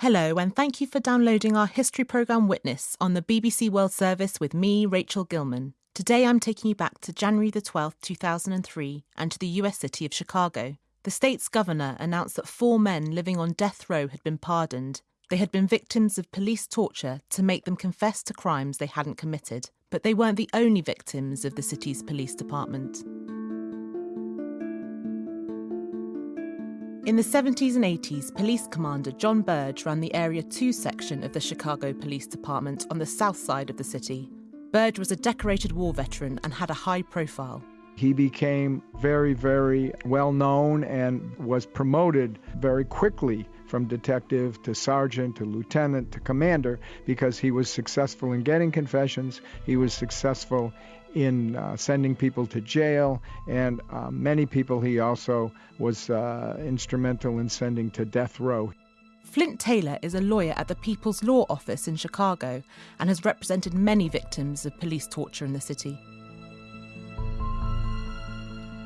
Hello, and thank you for downloading our history programme Witness on the BBC World Service with me, Rachel Gilman. Today I'm taking you back to January the 12th, 2003, and to the US city of Chicago. The state's governor announced that four men living on death row had been pardoned. They had been victims of police torture to make them confess to crimes they hadn't committed. But they weren't the only victims of the city's police department. In the 70s and 80s, Police Commander John Burge ran the Area 2 section of the Chicago Police Department on the south side of the city. Burge was a decorated war veteran and had a high profile. He became very, very well known and was promoted very quickly from detective to sergeant to lieutenant to commander because he was successful in getting confessions, he was successful in uh, sending people to jail, and uh, many people he also was uh, instrumental in sending to death row. Flint Taylor is a lawyer at the People's Law Office in Chicago and has represented many victims of police torture in the city.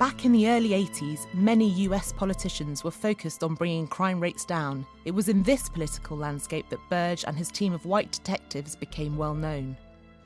Back in the early 80s, many US politicians were focused on bringing crime rates down. It was in this political landscape that Burge and his team of white detectives became well known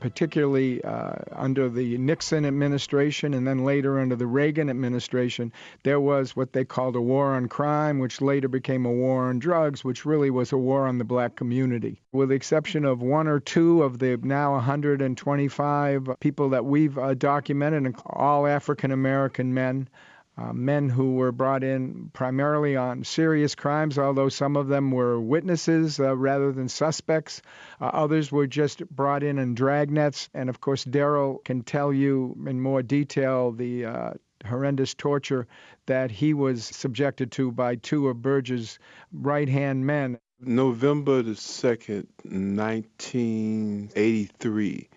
particularly uh, under the Nixon administration and then later under the Reagan administration, there was what they called a war on crime, which later became a war on drugs, which really was a war on the black community. With the exception of one or two of the now 125 people that we've uh, documented, all African American men, uh, men who were brought in primarily on serious crimes, although some of them were witnesses uh, rather than suspects. Uh, others were just brought in in dragnets. And of course, Darrell can tell you in more detail the uh, horrendous torture that he was subjected to by two of Burge's right hand men. November the 2nd, 1983,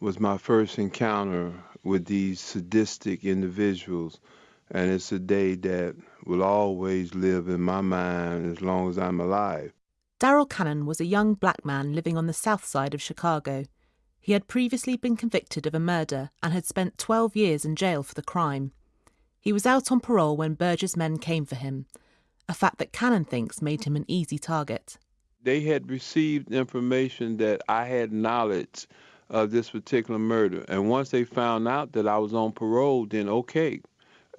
was my first encounter with these sadistic individuals and it's a day that will always live in my mind as long as I'm alive. Darrell Cannon was a young black man living on the south side of Chicago. He had previously been convicted of a murder and had spent 12 years in jail for the crime. He was out on parole when Burge's men came for him, a fact that Cannon thinks made him an easy target. They had received information that I had knowledge of this particular murder, and once they found out that I was on parole, then okay,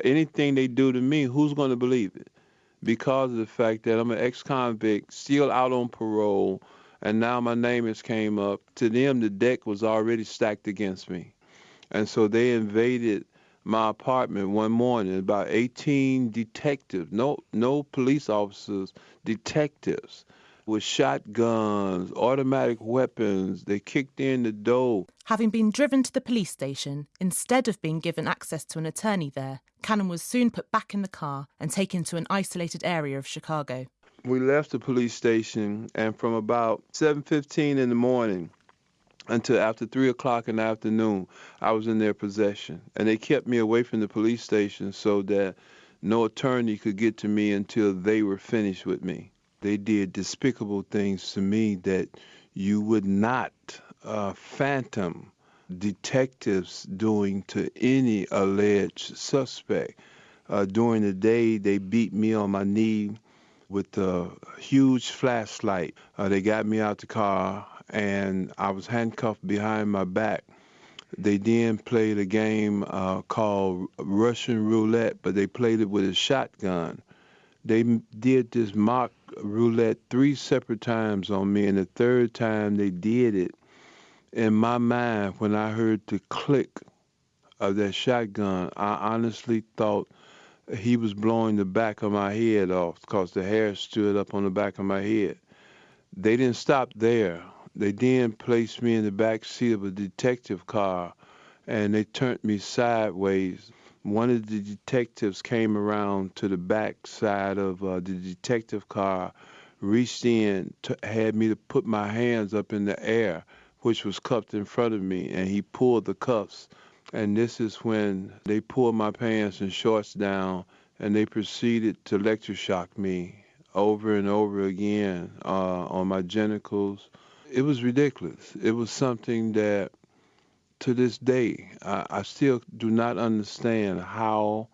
anything they do to me, who's going to believe it? Because of the fact that I'm an ex-convict, still out on parole, and now my name has came up. To them, the deck was already stacked against me, and so they invaded my apartment one morning. About 18 detectives, no no police officers, detectives with shotguns, automatic weapons. They kicked in the door. Having been driven to the police station, instead of being given access to an attorney there, Cannon was soon put back in the car and taken to an isolated area of Chicago. We left the police station, and from about 7:15 in the morning until after three o'clock in the afternoon, I was in their possession, and they kept me away from the police station so that no attorney could get to me until they were finished with me. They did despicable things to me that you would not uh, phantom detectives doing to any alleged suspect. Uh, during the day, they beat me on my knee with a huge flashlight. Uh, they got me out the car, and I was handcuffed behind my back. They then played a game uh, called Russian roulette, but they played it with a shotgun. They did this mock roulette three separate times on me, and the third time they did it, in my mind, when I heard the click of that shotgun, I honestly thought he was blowing the back of my head off because the hair stood up on the back of my head. They didn't stop there. They then placed me in the back seat of a detective car and they turned me sideways one of the detectives came around to the back side of uh, the detective car, reached in, to, had me to put my hands up in the air, which was cupped in front of me, and he pulled the cuffs. And this is when they pulled my pants and shorts down, and they proceeded to electroshock me over and over again uh, on my genitals. It was ridiculous. It was something that to this day, I, I still do not understand how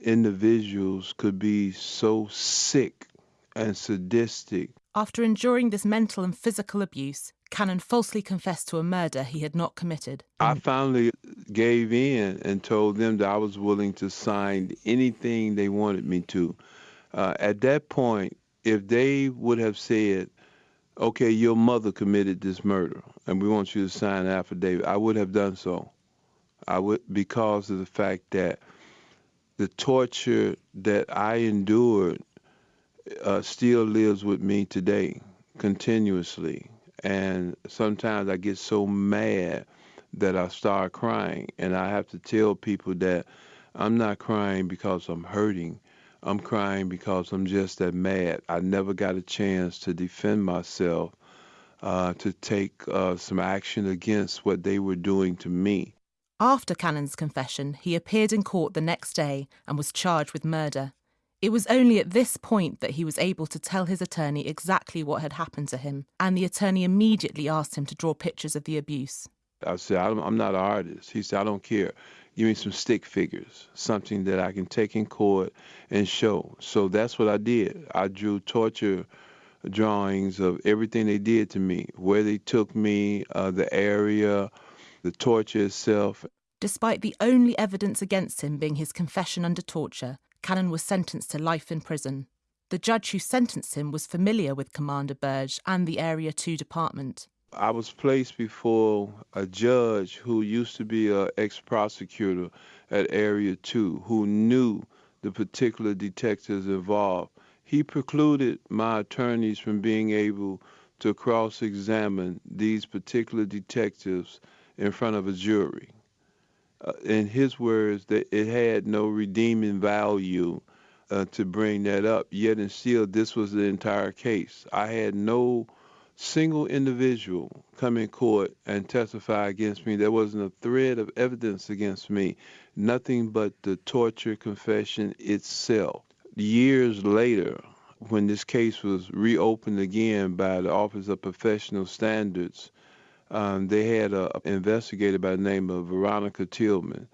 individuals could be so sick and sadistic. After enduring this mental and physical abuse, Cannon falsely confessed to a murder he had not committed. I finally gave in and told them that I was willing to sign anything they wanted me to. Uh, at that point, if they would have said, okay, your mother committed this murder and we want you to sign an affidavit, I would have done so. I would because of the fact that the torture that I endured uh, still lives with me today, continuously. And sometimes I get so mad that I start crying, and I have to tell people that I'm not crying because I'm hurting. I'm crying because I'm just that mad. I never got a chance to defend myself, uh, to take uh, some action against what they were doing to me. After Cannon's confession, he appeared in court the next day and was charged with murder. It was only at this point that he was able to tell his attorney exactly what had happened to him, and the attorney immediately asked him to draw pictures of the abuse. I said, I'm not an artist. He said, I don't care. Give me some stick figures, something that I can take in court and show. So that's what I did. I drew torture drawings of everything they did to me, where they took me, uh, the area, the torture itself. Despite the only evidence against him being his confession under torture, Cannon was sentenced to life in prison. The judge who sentenced him was familiar with Commander Burge and the Area 2 department. I was placed before a judge who used to be an ex prosecutor at Area 2 who knew the particular detectives involved. He precluded my attorneys from being able to cross examine these particular detectives in front of a jury uh, in his words, that it had no redeeming value uh, to bring that up. Yet and still, this was the entire case. I had no single individual come in court and testify against me. There wasn't a thread of evidence against me. Nothing but the torture confession itself. Years later, when this case was reopened again by the Office of Professional Standards, um, they had an investigator by the name of Veronica Tillman.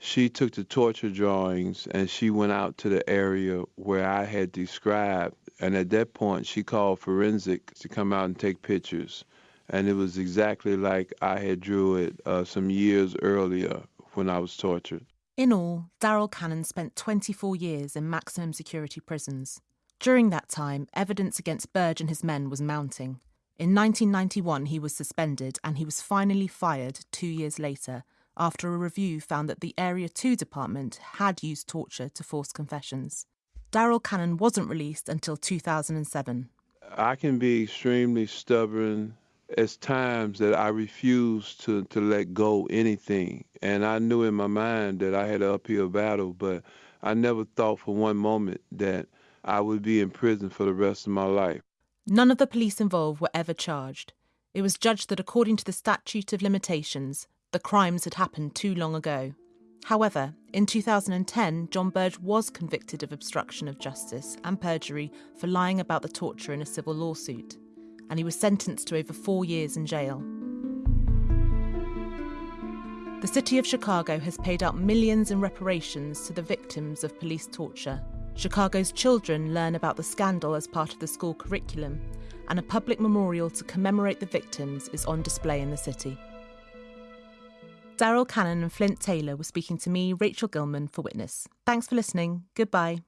She took the torture drawings and she went out to the area where I had described. And at that point, she called forensic to come out and take pictures. And it was exactly like I had drew it uh, some years earlier when I was tortured. In all, Darrell Cannon spent 24 years in maximum security prisons. During that time, evidence against Burge and his men was mounting. In 1991, he was suspended and he was finally fired two years later after a review found that the Area 2 department had used torture to force confessions. Darrell Cannon wasn't released until 2007. I can be extremely stubborn as times that I refuse to, to let go anything. And I knew in my mind that I had an uphill battle, but I never thought for one moment that I would be in prison for the rest of my life. None of the police involved were ever charged. It was judged that according to the statute of limitations, the crimes had happened too long ago. However, in 2010, John Burge was convicted of obstruction of justice and perjury for lying about the torture in a civil lawsuit, and he was sentenced to over four years in jail. The city of Chicago has paid out millions in reparations to the victims of police torture Chicago's children learn about the scandal as part of the school curriculum, and a public memorial to commemorate the victims is on display in the city. Darrell Cannon and Flint Taylor were speaking to me, Rachel Gilman, for Witness. Thanks for listening. Goodbye.